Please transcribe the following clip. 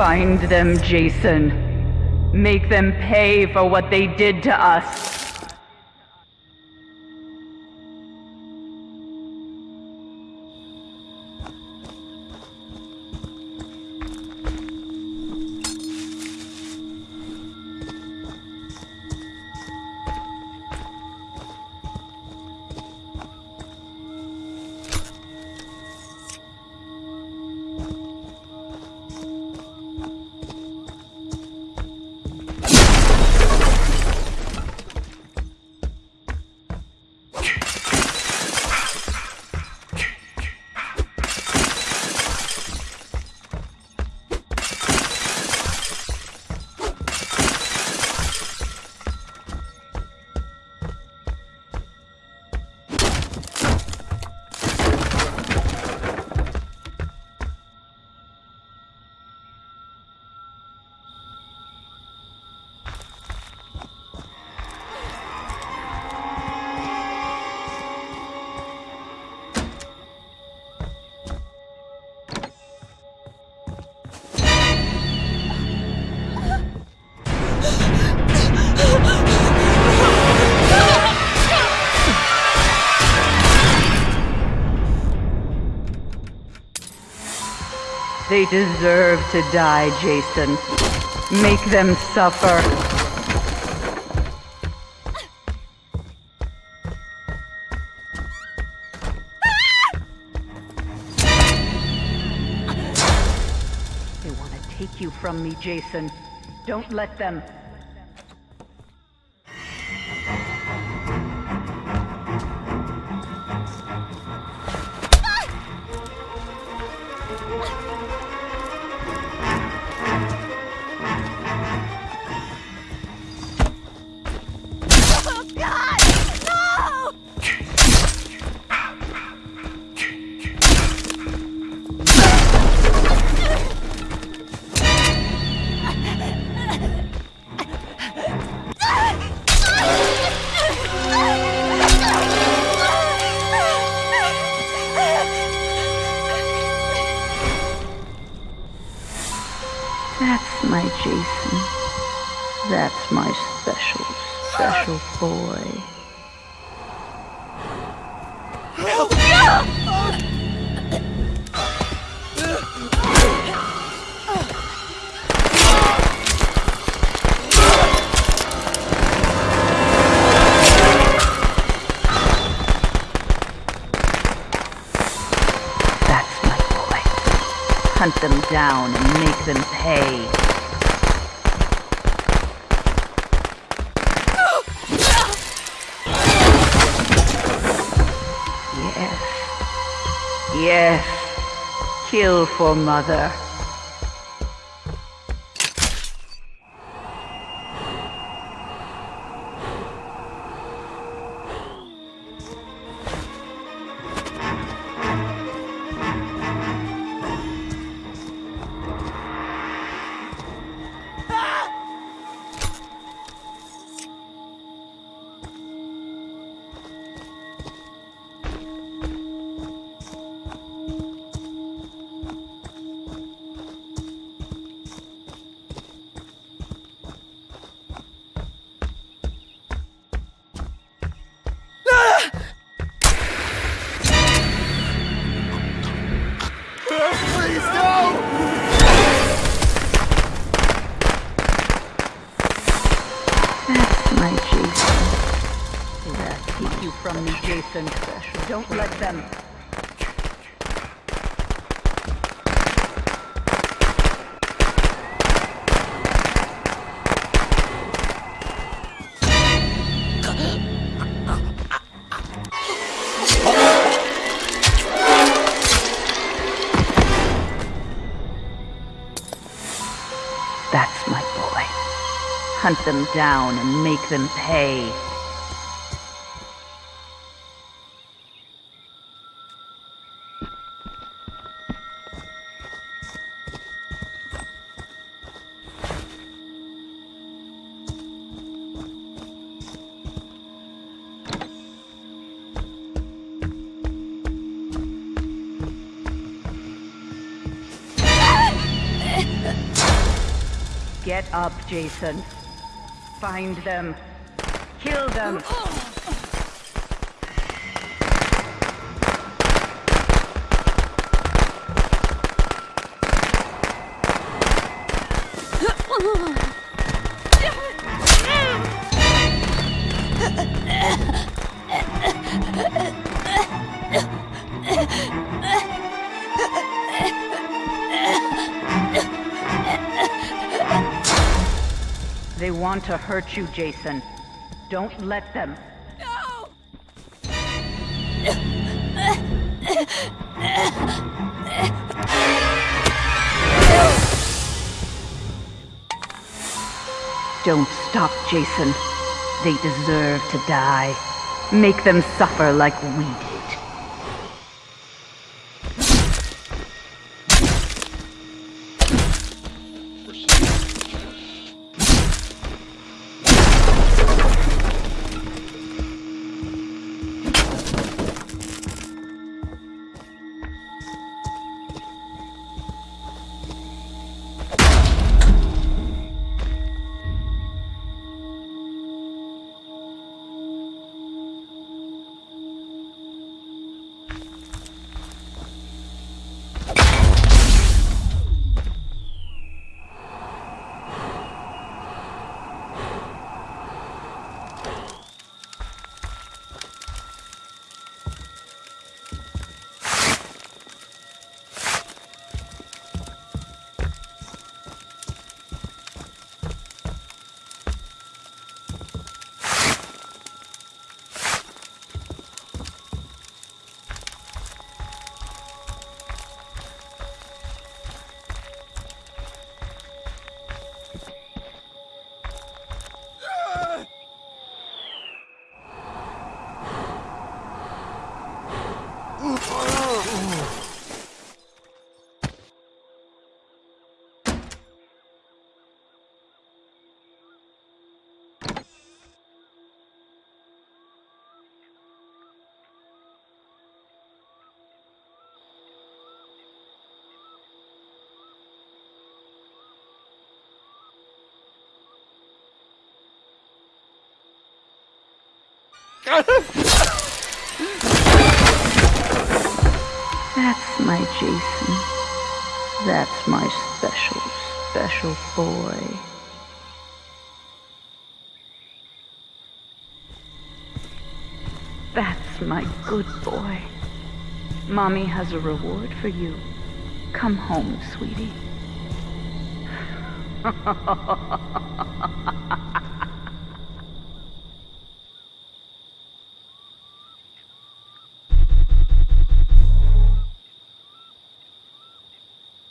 Find them, Jason. Make them pay for what they did to us. They deserve to die, Jason. Make them suffer. They want to take you from me, Jason. Don't let them. That's my special, special boy. Help! That's my boy. Hunt them down and make them pay. Yes. Kill for mother. Don't let them. That's my boy. Hunt them down and make them pay. Get up, Jason. Find them. Kill them. They want to hurt you, Jason. Don't let them. No! Don't stop, Jason. They deserve to die. Make them suffer like we did. That's my Jason. That's my special, special boy. That's my good boy. Mommy has a reward for you. Come home, sweetie.